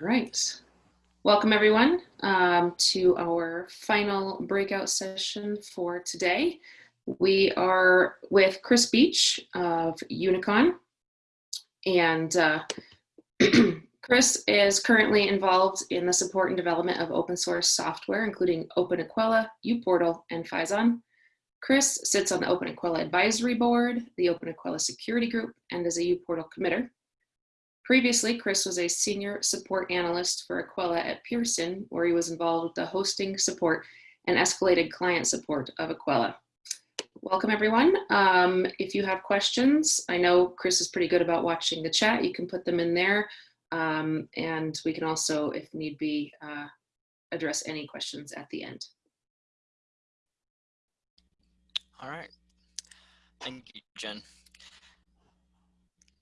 All right. Welcome everyone um, to our final breakout session for today. We are with Chris Beach of Unicon. And uh, Chris is currently involved in the support and development of open source software, including OpenEquella, uPortal, and Phison. Chris sits on the OpenEquella Advisory Board, the OpenEquella Security Group, and is a uPortal committer. Previously, Chris was a senior support analyst for Equella at Pearson, where he was involved with the hosting support and escalated client support of Equella. Welcome everyone. Um, if you have questions, I know Chris is pretty good about watching the chat. You can put them in there. Um, and we can also, if need be, uh, address any questions at the end. All right. Thank you, Jen.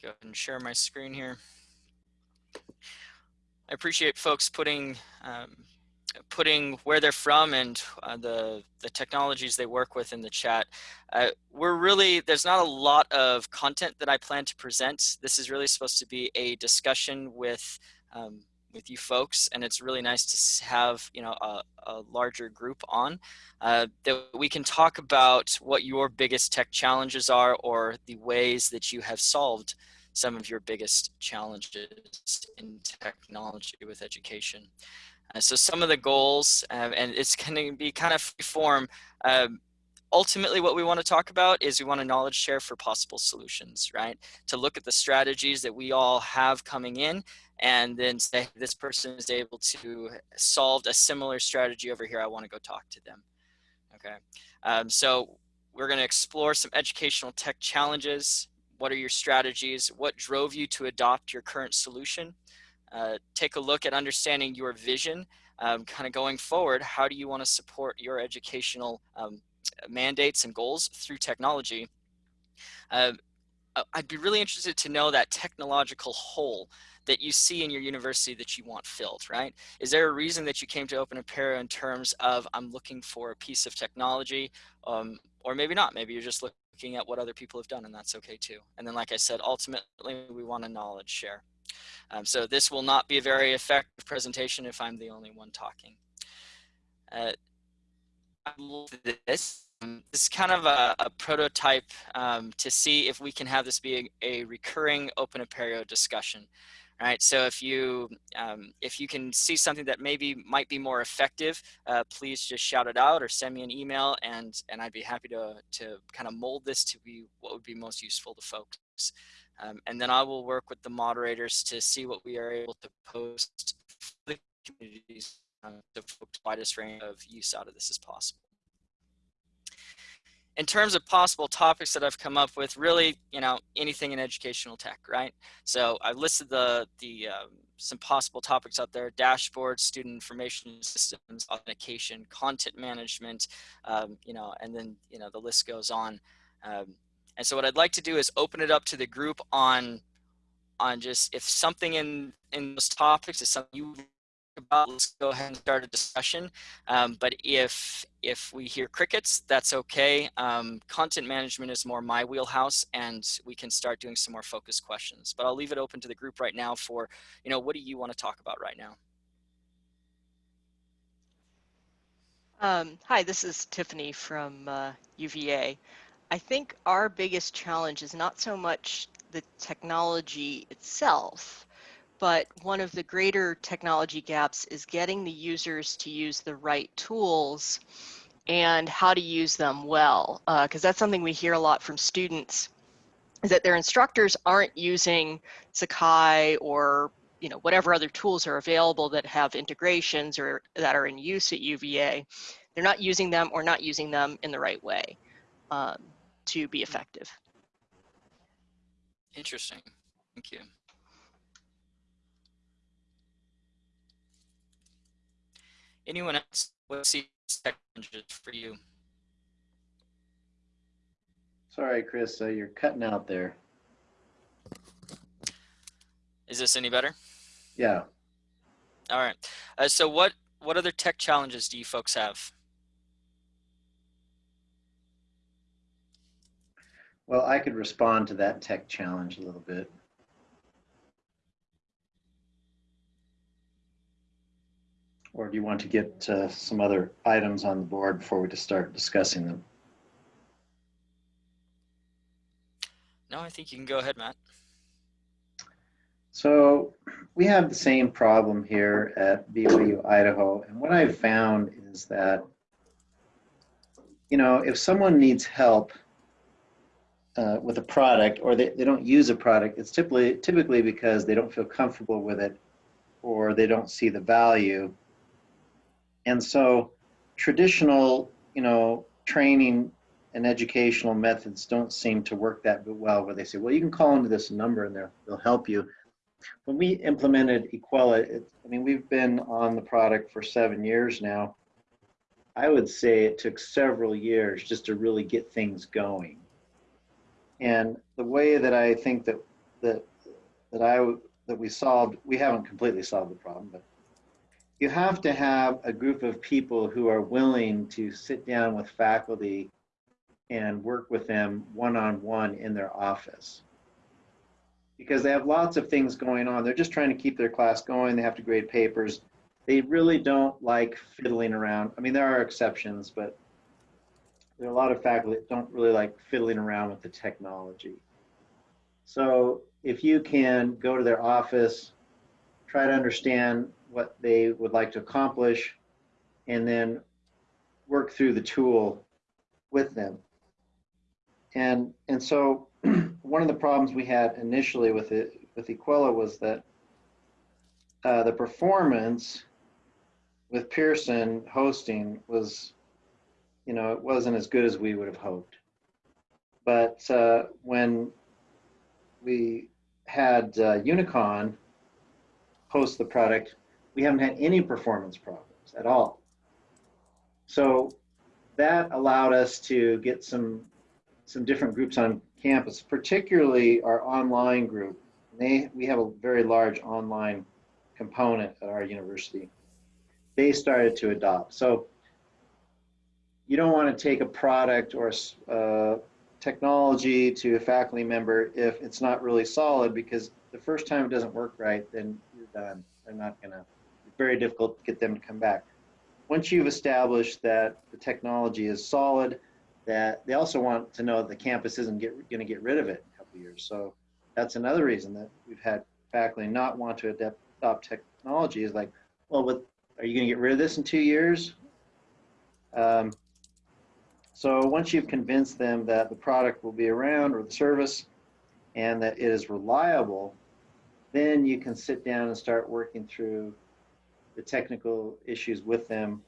Go ahead and share my screen here. I appreciate folks putting um, putting where they're from and uh, the the technologies they work with in the chat. Uh, we're really there's not a lot of content that I plan to present. This is really supposed to be a discussion with um, with you folks, and it's really nice to have you know a, a larger group on uh, that we can talk about what your biggest tech challenges are or the ways that you have solved some of your biggest challenges in technology with education. Uh, so some of the goals, uh, and it's going to be kind of free form. Um, ultimately, what we want to talk about is we want to knowledge share for possible solutions, right? To look at the strategies that we all have coming in and then say this person is able to solve a similar strategy over here. I want to go talk to them. Okay. Um, so we're going to explore some educational tech challenges, what are your strategies? What drove you to adopt your current solution? Uh, take a look at understanding your vision, um, kind of going forward. How do you want to support your educational um, mandates and goals through technology? Uh, I'd be really interested to know that technological hole that you see in your university that you want filled, right? Is there a reason that you came to Open Apereo in terms of I'm looking for a piece of technology um, or maybe not, maybe you're just looking looking at what other people have done and that's okay too. And then like I said, ultimately we want a knowledge share. Um, so this will not be a very effective presentation if I'm the only one talking. Uh, this. This is kind of a, a prototype um, to see if we can have this be a, a recurring Open Apereo discussion right? So if you um, if you can see something that maybe might be more effective, uh, please just shout it out or send me an email, and and I'd be happy to to kind of mold this to be what would be most useful to folks. Um, and then I will work with the moderators to see what we are able to post for the communities um, folks widest range of use out of this as possible in terms of possible topics that I've come up with, really, you know, anything in educational tech, right? So I've listed the the um, some possible topics out there: dashboards, student information systems, authentication, content management, um, you know, and then you know the list goes on. Um, and so what I'd like to do is open it up to the group on on just if something in in those topics is something you about, let's go ahead and start a discussion. Um, but if if we hear crickets, that's okay. Um, content management is more my wheelhouse, and we can start doing some more focused questions. But I'll leave it open to the group right now for, you know, what do you want to talk about right now? Um, hi, this is Tiffany from uh, UVA. I think our biggest challenge is not so much the technology itself, but one of the greater technology gaps is getting the users to use the right tools and how to use them well. Because uh, that's something we hear a lot from students is that their instructors aren't using Sakai or you know whatever other tools are available that have integrations or that are in use at UVA. They're not using them or not using them in the right way um, to be effective. Interesting. Thank you. Anyone else? What's the challenges for you? Sorry, Chris, uh, you're cutting out there. Is this any better? Yeah. All right. Uh, so what, what other tech challenges do you folks have? Well, I could respond to that tech challenge a little bit. Or do you want to get uh, some other items on the board before we just start discussing them? No, I think you can go ahead, Matt. So we have the same problem here at BYU Idaho. And what I've found is that, you know, if someone needs help uh, with a product or they, they don't use a product, it's typically, typically because they don't feel comfortable with it or they don't see the value. And so traditional, you know, training and educational methods don't seem to work that well where they say, well, you can call into this number and they'll, help you. When we implemented Equella, it, I mean, we've been on the product for seven years now. I would say it took several years just to really get things going. And the way that I think that that that I that we solved, we haven't completely solved the problem, but you have to have a group of people who are willing to sit down with faculty and work with them one-on-one in their office because they have lots of things going on. They're just trying to keep their class going. They have to grade papers. They really don't like fiddling around. I mean, there are exceptions, but there are a lot of faculty that don't really like fiddling around with the technology. So if you can go to their office, try to understand what they would like to accomplish, and then work through the tool with them. And, and so one of the problems we had initially with it, with Equella was that uh, the performance with Pearson hosting was, you know, it wasn't as good as we would have hoped. But uh, when we had uh, Unicon host the product, we haven't had any performance problems at all. So that allowed us to get some some different groups on campus, particularly our online group. They we have a very large online component at our university. They started to adopt. So you don't want to take a product or a uh, technology to a faculty member if it's not really solid because the first time it doesn't work right, then you're done. They're not gonna, it's very difficult to get them to come back. Once you've established that the technology is solid, that they also want to know that the campus isn't get, gonna get rid of it in a couple years. So that's another reason that we've had faculty not want to adopt technology is like, well, are you gonna get rid of this in two years? Um, so once you've convinced them that the product will be around or the service and that it is reliable, then you can sit down and start working through the technical issues with them.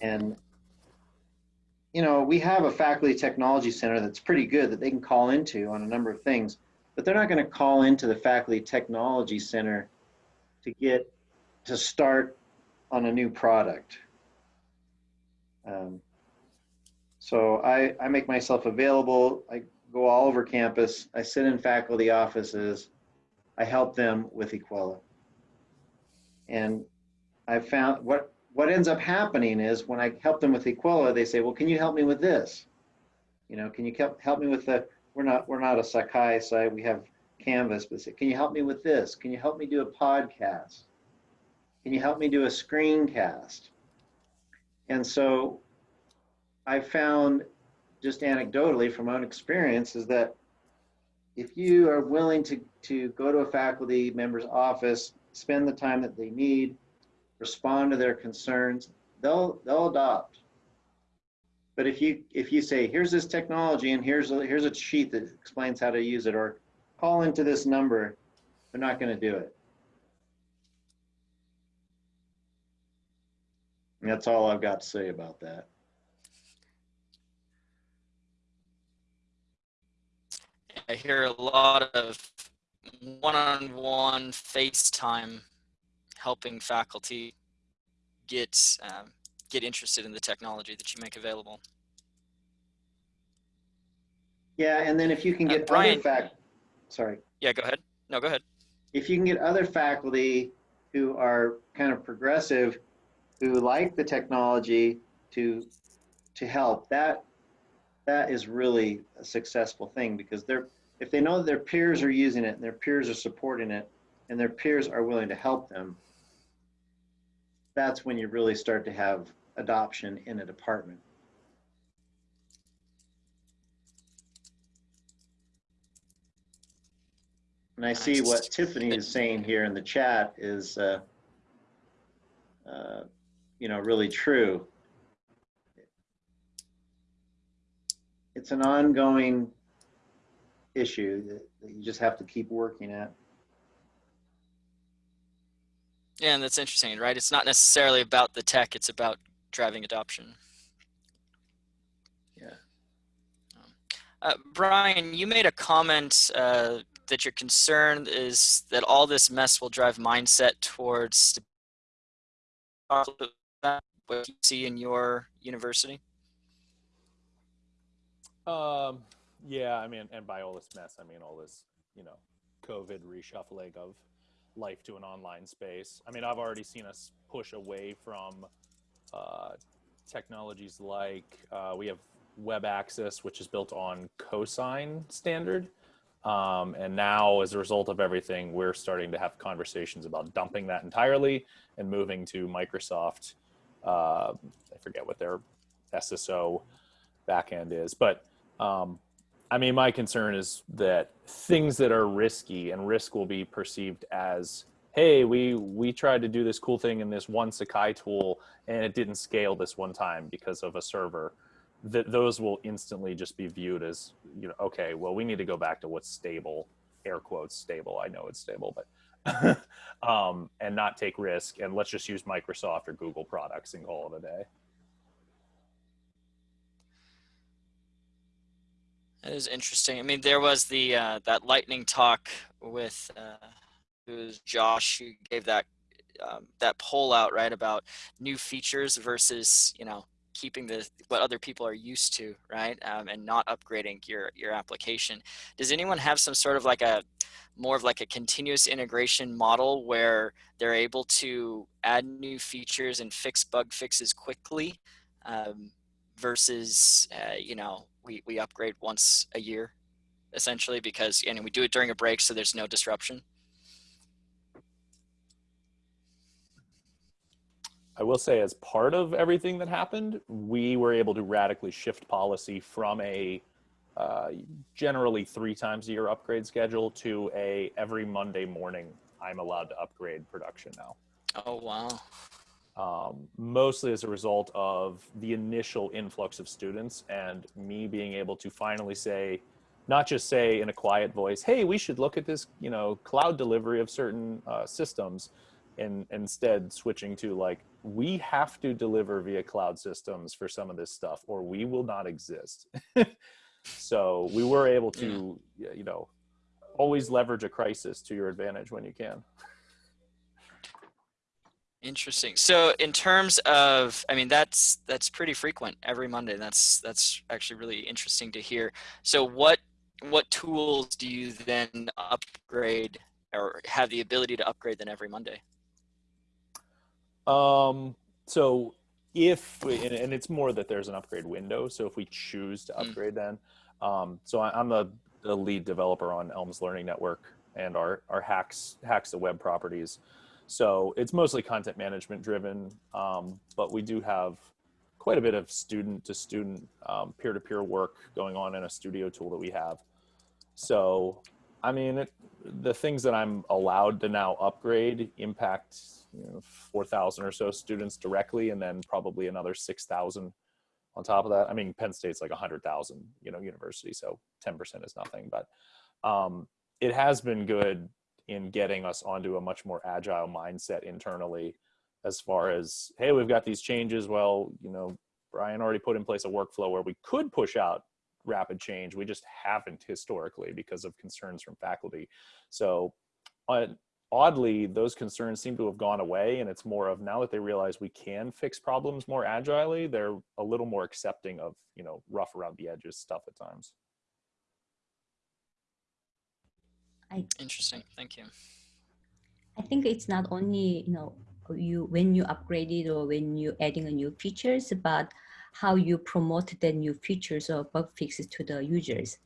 And, you know, we have a faculty technology center that's pretty good that they can call into on a number of things, but they're not going to call into the faculty technology center to get to start on a new product. Um, so I, I make myself available. I go all over campus. I sit in faculty offices. I help them with Equella. And I found what, what ends up happening is when I help them with Equella, they say, well, can you help me with this? You know, can you help me with the, we're not, we're not a Sakai site, we have Canvas, but say, can you help me with this? Can you help me do a podcast? Can you help me do a screencast? And so I found just anecdotally from my own experience is that if you are willing to, to go to a faculty member's office, spend the time that they need, respond to their concerns, they'll they'll adopt. But if you if you say here's this technology and here's a, here's a sheet that explains how to use it or call into this number, they're not going to do it. And that's all I've got to say about that. I hear a lot of one-on-one FaceTime helping faculty get um, get interested in the technology that you make available. Yeah, and then if you can Uh, get Brian- other fac, sorry, Yeah, go ahead. No, go ahead. if you can get other faculty who are kind of progressive, who like the technology to to help, that that is really a successful thing because they're if they know that their peers are using it and their peers are supporting it and their peers are willing to help them, that's when you really start to have adoption in a department. And I see what Tiffany is saying here in the chat is, uh, uh, you know, really true. It's an ongoing issue that, that you just have to keep working at. Yeah, and that's interesting, right? It's not necessarily about the tech; it's about driving adoption. Yeah. Uh, Brian, you made a comment uh, that your concern is that all this mess will drive mindset towards what you see in your university. Um, yeah, I mean, and by all this mess, I mean all this, you know, COVID reshuffling of life to an online space. I mean, I've already seen us push away from uh, technologies like uh, we have web access, which is built on CoSign standard. Um, and now, as a result of everything, we're starting to have conversations about dumping that entirely and moving to Microsoft. Uh, I forget what their SSO backend is, but um, I mean, my concern is that things that are risky and risk will be perceived as, hey, we we tried to do this cool thing in this one Sakai tool and it didn't scale this one time because of a server. That those will instantly just be viewed as, you know, okay, well, we need to go back to what's stable, air quotes stable. I know it's stable, but um, and not take risk and let's just use Microsoft or Google products and call it a day. That is interesting. I mean, there was the uh, that lightning talk with uh, it was Josh who gave that um, that poll out right about new features versus you know keeping the what other people are used to, right, um, and not upgrading your your application. Does anyone have some sort of like a more of like a continuous integration model where they're able to add new features and fix bug fixes quickly um, versus uh, you know we, we upgrade once a year essentially because and we do it during a break so there's no disruption I will say, as part of everything that happened, we were able to radically shift policy from a uh, generally three times a year upgrade schedule to a every Monday morning I'm allowed to upgrade production now. oh wow Um, mostly as a result of the initial influx of students and me being able to finally say, not just say in a quiet voice, "Hey, we should look at this," you know, cloud delivery of certain uh, systems, and instead switching to like, we have to deliver via cloud systems for some of this stuff, or we will not exist. so we were able to, you know, always leverage a crisis to your advantage when you can. interesting so in terms of i mean that's that's pretty frequent every monday that's that's actually really interesting to hear so what what tools do you then upgrade or have the ability to upgrade then every monday Um, so if, we- and, and it's more that there's an upgrade window. So if we choose to Mm. upgrade then, um, so I, I'm the, the lead developer on ELMS Learning Network and our, our HAX, HAX the web properties. So it's mostly content management driven. Um, but we do have quite a bit of student to student, um, peer-to-peer work going on in a studio tool that we have. So, I mean, it, the things that I'm allowed to now upgrade impact you know, 4,000 or so students directly, and then probably another 6,000 on top of that. I mean, Penn State's like 100,000, you know, university, so 10% is nothing. But um, it has been good in getting us onto a much more agile mindset internally, as far as hey, we've got these changes. Well, you know, Brian already put in place a workflow where we could push out rapid change. We just haven't historically because of concerns from faculty. So, uh, oddly, those concerns seem to have gone away, and it's more of now that they realize we can fix problems more agilely, they're a little more accepting of you know rough around the edges stuff at times. Interesting thank you I think it's not only you know you when you upgrade it or when you adding a new features, but how you promote the new features or bug fixes to the users.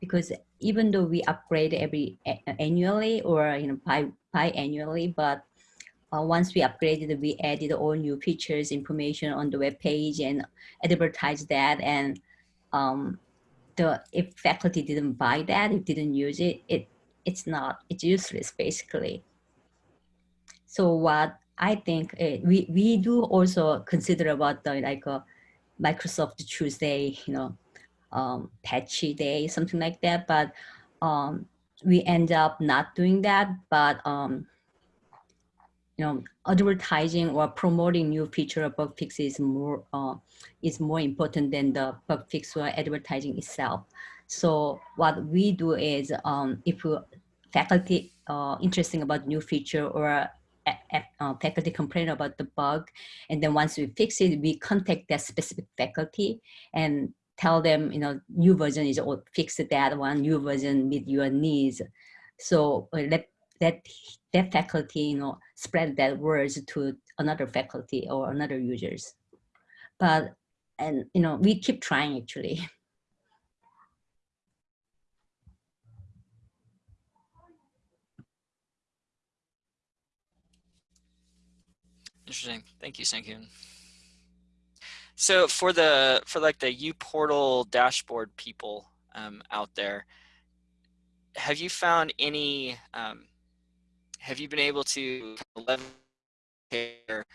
Because even though we upgrade every annually or you know bi biannually, but uh, once we upgraded, we added all new features, information on the web page and advertised that. And um, the if faculty didn't buy that, if didn't use it, it it's not, it's useless basically. So what I think uh, we, we do also consider about the like a Microsoft Tuesday, you know, um, patchy day, something like that. But um, we end up not doing that. But um, you know, advertising or promoting new feature or bug fix is more uh, is more important than the bug fix or advertising itself. So what we do is um, if faculty uh, interesting about new feature or uh, faculty complain about the bug, and then once we fix it, we contact that specific faculty and tell them, you know, new version is or fix that one, new version meet your needs. So uh, let that that faculty, you know, spread that words to another faculty or another users. But and you know, we keep trying actually. Interesting. Thank you, Sankyun. So for the for like the uPortal dashboard people um, out there, have you found any? Um, have you been able to leverage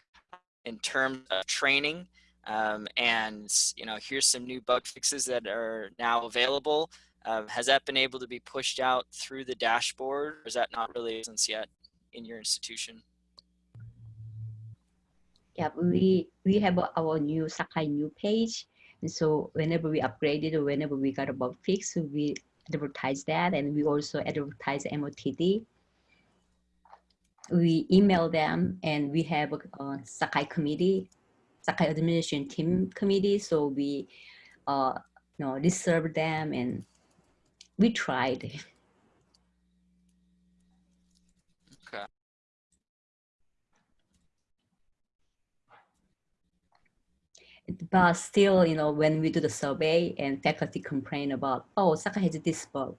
in terms of training? Um, and you know, here's some new bug fixes that are now available. Um, has that been able to be pushed out through the dashboard, or is that not really since yet in your institution? Yeah, we we have our new Sakai new page. And so whenever we upgraded or whenever we got a bug fix, we advertise that and we also advertise MOTD. We email them and we have a, a Sakai committee, Sakai administration team committee. So we uh, you know, reserve them and we tried. but still, you know, when we do the survey and faculty complain about, oh, Sakai has this bug,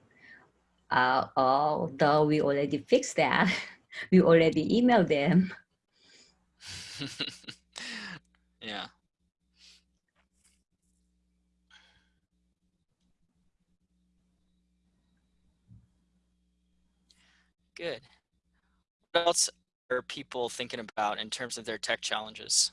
uh, although we already fixed that, we already emailed them. yeah. Good. What else are people thinking about in terms of their tech challenges?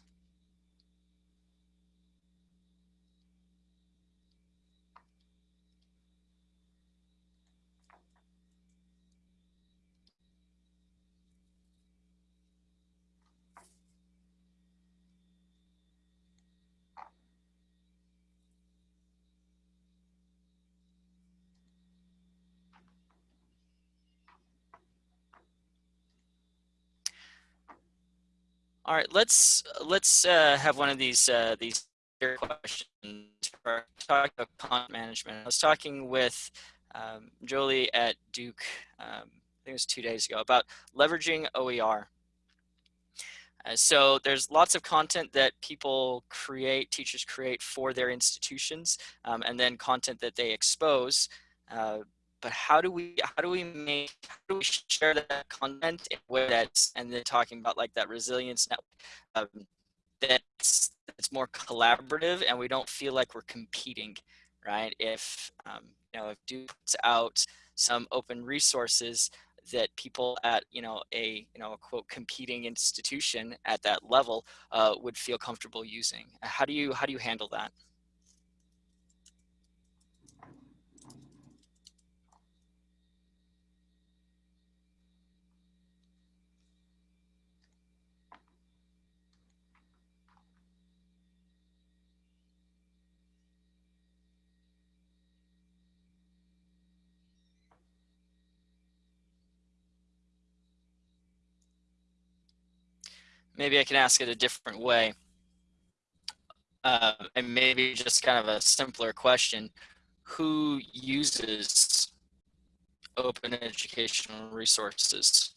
All right, let's let's uh, have one of these uh, these questions for talking about content management. I was talking with um, Jolie at Duke, um, I think it was two days ago, about leveraging OER. Uh, so there's lots of content that people create, teachers create for their institutions, um, and then content that they expose. Uh, but how do we how do we make how do we share that content in a way that's and then talking about like that resilience network um, that's it's more collaborative and we don't feel like we're competing right? If um, you know if Duke puts out some open resources that people at you know a you know a quote competing institution at that level uh, would feel comfortable using. How do you how do you handle that maybe I can ask it a different way. Uh, and maybe just kind of a simpler question. Who uses open educational resources?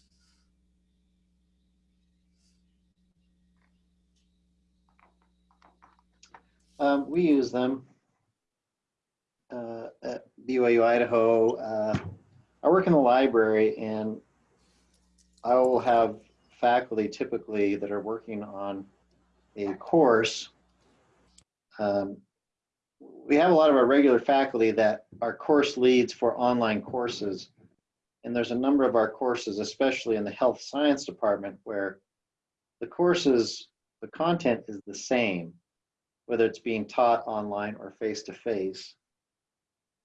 Um, we use them uh, at BYU Idaho. Uh, I work in the library and I will have faculty typically that are working on a course, um, we have a lot of our regular faculty that are course leads for online courses. And there's a number of our courses, especially in the health science department, where the courses, the content is the same, whether it's being taught online or face to face.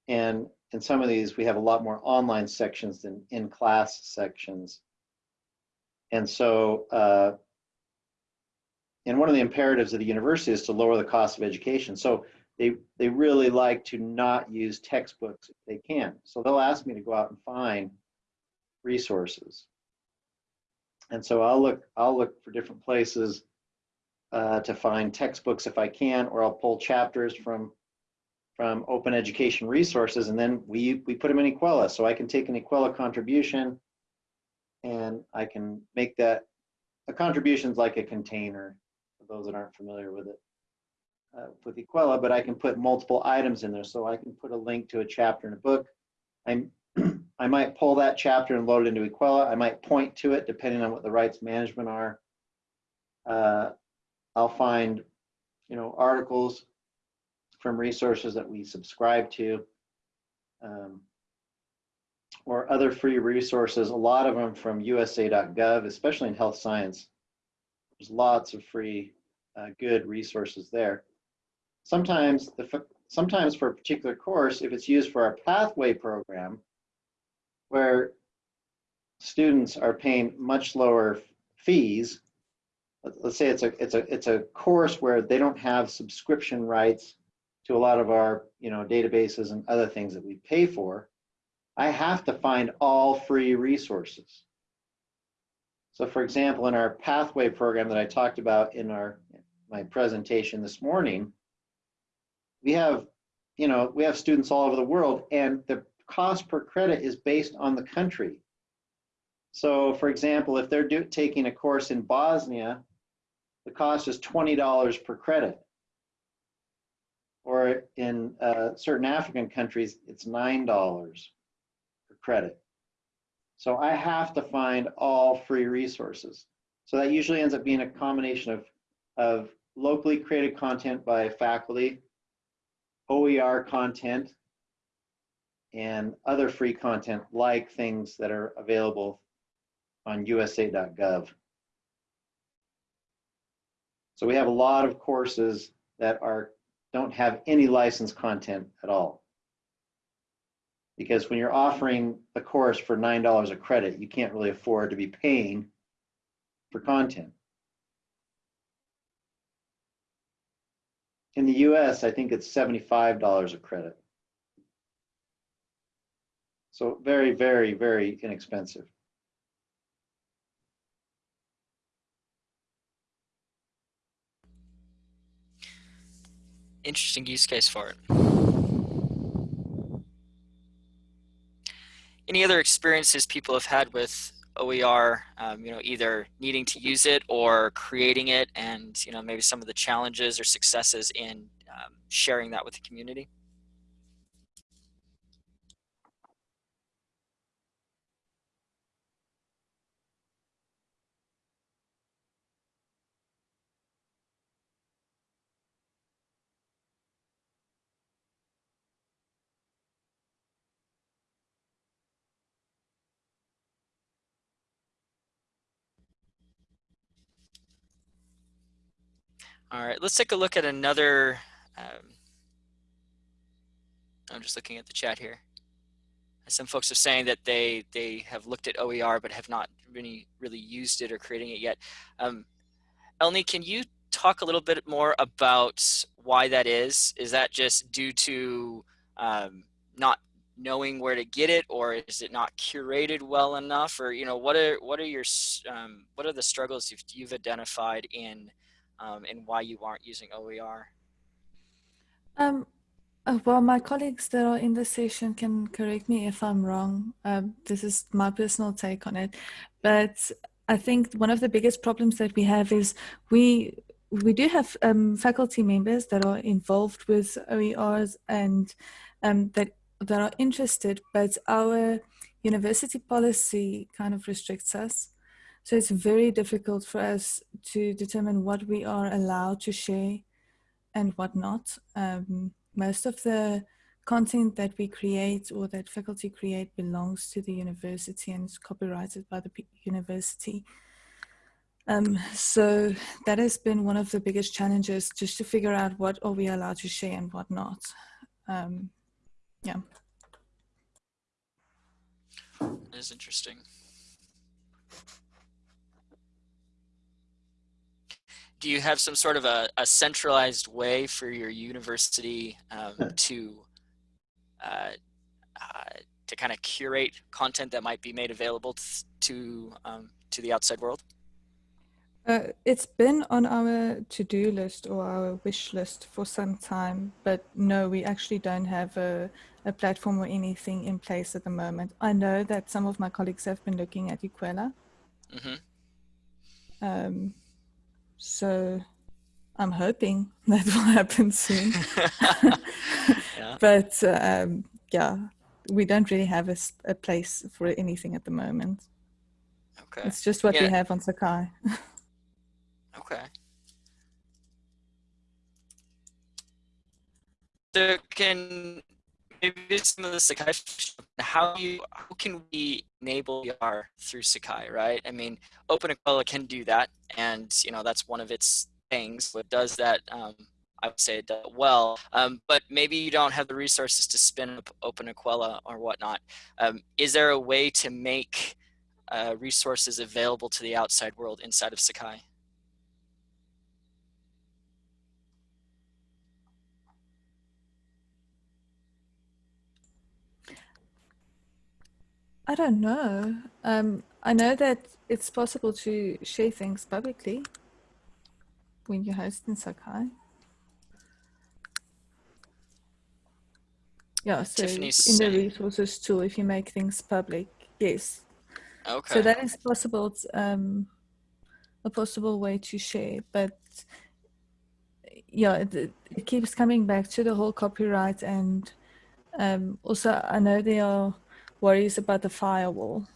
And in some of these, we have a lot more online sections than in class sections. And so, uh, and one of the imperatives of the university is to lower the cost of education. So they, they really like to not use textbooks if they can. So they'll ask me to go out and find resources. And so I'll look, I'll look for different places uh, to find textbooks if I can, or I'll pull chapters from from open education resources, and then we we put them in Equella. So I can take an Equella contribution, and I can make that a contribution's like a container for those that aren't familiar with it uh, with Equella, but I can put multiple items in there. So I can put a link to a chapter in a book. I'm I might pull that chapter and load it into Equella. I might point to it depending on what the rights management are. Uh, I'll find, you know, articles from resources that we subscribe to um, or other free resources, a lot of them from usa.gov, especially in health science. There's lots of free, uh, good resources there. Sometimes, the, sometimes for a particular course, if it's used for our pathway program, where students are paying much lower fees, let's say it's a it's a it's a course where they don't have subscription rights to a lot of our you know databases and other things that we pay for i have to find all free resources. So for example in our pathway program that i talked about in our my presentation this morning we have you know we have students all over the world and the cost per credit is based on the country. So for example if they're do, taking a course in bosnia the cost is $20 per credit. Or in uh, certain African countries, it's $9 per credit. So I have to find all free resources. So that usually ends up being a combination of, of locally created content by faculty, OER content, and other free content like things that are available on usa.gov. So we have a lot of courses that are don't have any licensed content at all. Because when you're offering a course for $9 a credit, you can't really afford to be paying for content. In the US, I think it's $75 a credit. So very, very, very inexpensive. interesting use case for it. Any other experiences people have had with OER, um, you know, either needing to use it or creating it and, you know, maybe some of the challenges or successes in um, sharing that with the community? All right, let's take a look at another. Um, I'm just looking at the chat here. Some folks are saying that they they have looked at OER but have not really really used it or creating it yet. Um, Elney, can you talk a little bit more about why that is? Is that just due to um, not knowing where to get it, or is it not curated well enough, or you know what are what are your um, what are the struggles you've, you've identified in um, and why you aren't using OER? Um, uh, well, my colleagues that are in the session can correct me if I'm wrong. Um, this is my personal take on it, but I think one of the biggest problems that we have is we we do have um, faculty members that are involved with OERs and um, that that are interested, but our university policy kind of restricts us. So it's very difficult for us to determine what we are allowed to share and what not. Um, most of the content that we create or that faculty create belongs to the university and is copyrighted by the university. Um, so that has been one of the biggest challenges just to figure out what are we allowed to share and what not. Um, yeah. That is interesting. Do you have some sort of a, a centralized way for your university um, to uh, uh, to kind of curate content that might be made available to um, to the outside world? Uh, it's been on our to-do list or our wish list for some time, but no, we actually don't have a, a platform or anything in place at the moment. I know that some of my colleagues have been looking at Equella. Mm -hmm. um, so I'm hoping that will happen soon. yeah. But um, yeah, we don't really have a, a, place for anything at the moment. Okay. It's just what yeah. we have on Sakai. okay. So can maybe some of the Sakai, how you how can we enable OER through Sakai, right? I mean, OpenEquella can do that, and you know that's one of its things. What does that? Um, I would say it does well, um, but maybe you don't have the resources to spin up OpenEquella or whatnot. Um, is there a way to make uh, resources available to the outside world inside of Sakai? I don't know. Um, I know that it's possible to share things publicly when you host in Sakai. Yeah, so Tiffany's in the resources tool, if you make things public, yes. Okay. So that is possible, um, a possible way to share, but yeah, it, it keeps coming back to the whole copyright and um, also I know there are worries about the firewall.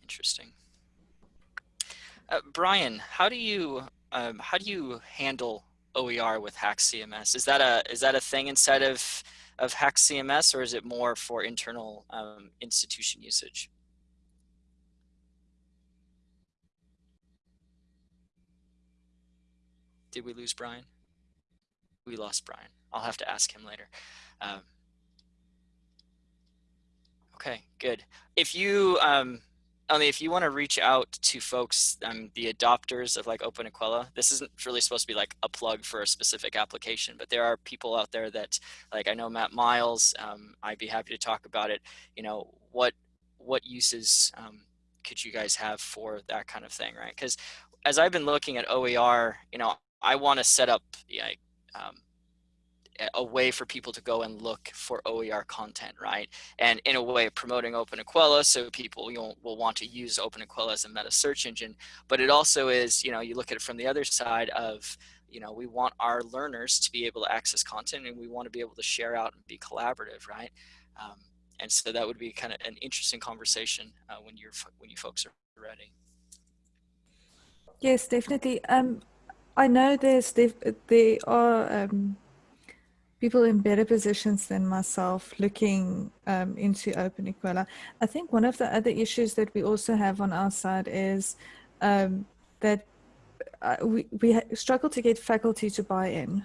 Interesting. Uh, Brian, how do you um, how do you handle OER with HAX CMS? Is that a is that a thing inside of of HAX CMS, or is it more for internal um, institution usage? Did we lose Brian? We lost Brian. I'll have to ask him later. Um, okay, good. If you um, only if you want to reach out to folks, um, the adopters of like OpenEquella, this isn't really supposed to be like a plug for a specific application, but there are people out there that, like I know Matt Miles, um, I'd be happy to talk about it. You know, what what uses um, could you guys have for that kind of thing, right? Because as I've been looking at OER, you know, I want to set up yeah, um, a way for people to go and look for OER content, right? And in a way of promoting OpenEquella so people you know, will want to use OpenEquella as a meta search engine. But it also is, you know, you look at it from the other side of, you know, we want our learners to be able to access content and we want to be able to share out and be collaborative, right? Um, and so that would be kind of an interesting conversation uh, when you're when you folks are ready. Yes, definitely. Um, I know there's there are um, people in better positions than myself looking um, into OpenEquella. I think one of the other issues that we also have on our side is um, that uh, we, we struggle to get faculty to buy in.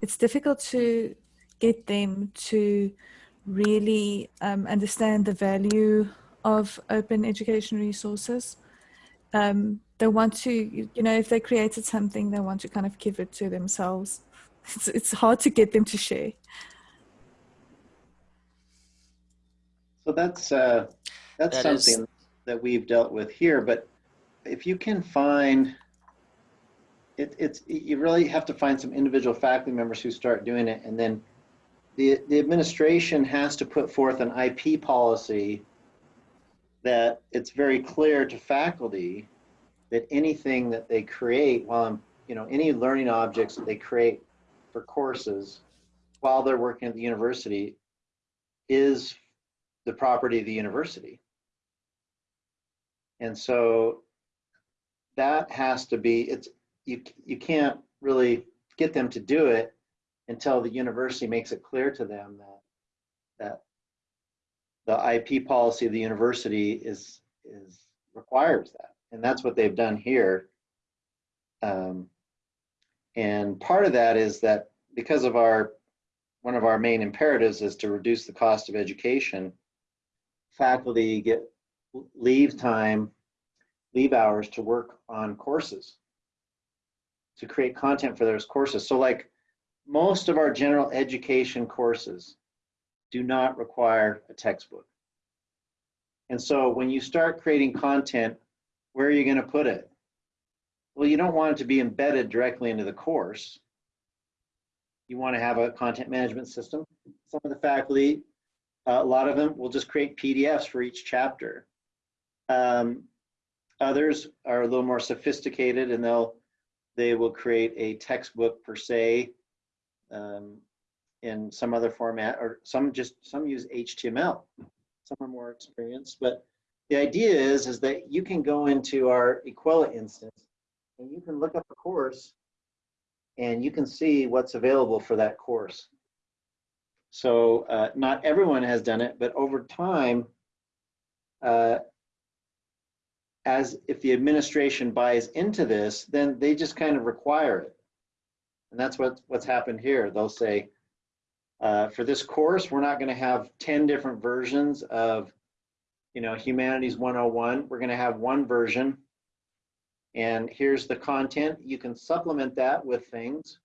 It's difficult to get them to really um, understand the value of open education resources. Um, they want to, you know, if they created something, they want to kind of give it to themselves it's, it's hard to get them to share. So that's uh, that's that something is... that we've dealt with here. But if you can find it, it's you really have to find some individual faculty members who start doing it, and then the the administration has to put forth an IP policy that it's very clear to faculty that anything that they create while I'm, you know any learning objects that they create for courses while they're working at the university is the property of the university. And so that has to be, it's, you, you can't really get them to do it until the university makes it clear to them that, that the IP policy of the university is, is, requires that. And that's what they've done here. Um, and part of that is that because of our, one of our main imperatives is to reduce the cost of education, faculty get leave time, leave hours to work on courses, to create content for those courses. So like most of our general education courses do not require a textbook. And so when you start creating content, where are you going to put it? Well, you don't want it to be embedded directly into the course. You want to have a content management system. Some of the faculty, uh, a lot of them will just create PDFs for each chapter. Um, others are a little more sophisticated and they'll they will create a textbook per se um, in some other format or some just some use HTML. Some are more experienced, but the idea is is that you can go into our Equella instance and you can look up a course and you can see what's available for that course. So uh, not everyone has done it, but over time, uh, as if the administration buys into this, then they just kind of require it. And that's what, what's happened here. They'll say, uh, for this course, we're not gonna have 10 different versions of you know, Humanities 101. We're gonna have one version and here's the content. You can supplement that with things,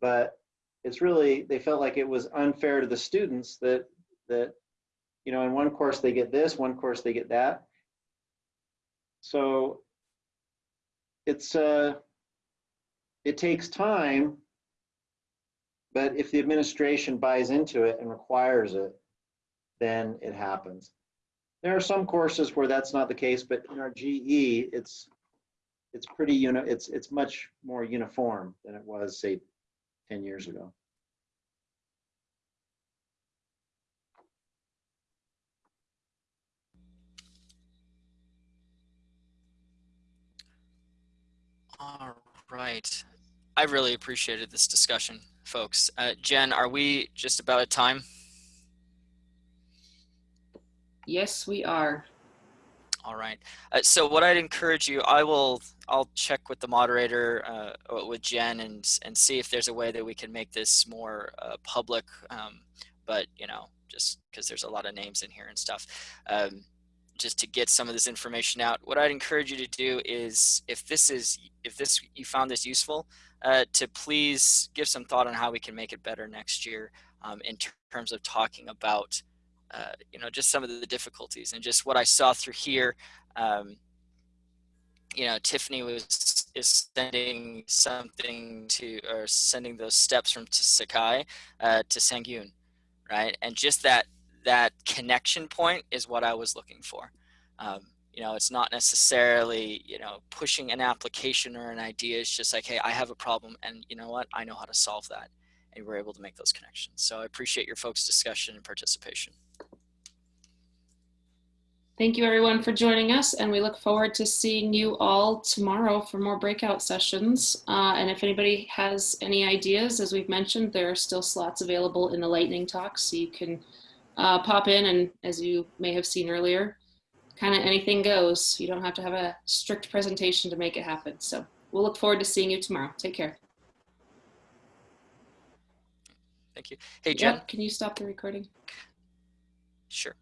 but it's really, they felt like it was unfair to the students that, that, you know, in one course they get this, one course they get that. So it's, uh, it takes time, but if the administration buys into it and requires it, then it happens. There are some courses where that's not the case, but in our GE, it's it's pretty uni it's it's much more uniform than it was say 10 years ago All right. I really appreciated this discussion, folks. Uh, Jen, are we just about at time? Yes, we are. All right. Uh, so what I'd encourage you, I will, I'll check with the moderator, uh, with Jen and, and see if there's a way that we can make this more uh, public. Um, but, you know, just because there's a lot of names in here and stuff. Um, just to get some of this information out. What I'd encourage you to do is if this is, if this, you found this useful, uh, to please give some thought on how we can make it better next year um, in terms of talking about uh, you know, just some of the difficulties and just what I saw through here. Um, you know, Tiffany was is sending something to or sending those steps from Sakai uh, to Sangyun, right? And just that that connection point is what I was looking for. Um, you know, it's not necessarily you know pushing an application or an idea. It's just like, hey, I have a problem, and you know what? I know how to solve that, and we're able to make those connections. So I appreciate your folks' discussion and participation. Thank you everyone for joining us and we look forward to seeing you all tomorrow for more breakout sessions. Uh, and if anybody has any ideas, as we've mentioned, there are still slots available in the lightning talk so you can uh, pop in and as you may have seen earlier, kind of anything goes. You don't have to have a strict presentation to make it happen. So we'll look forward to seeing you tomorrow. Take care. Thank you. Hey, Jen. Can you stop the recording? Sure.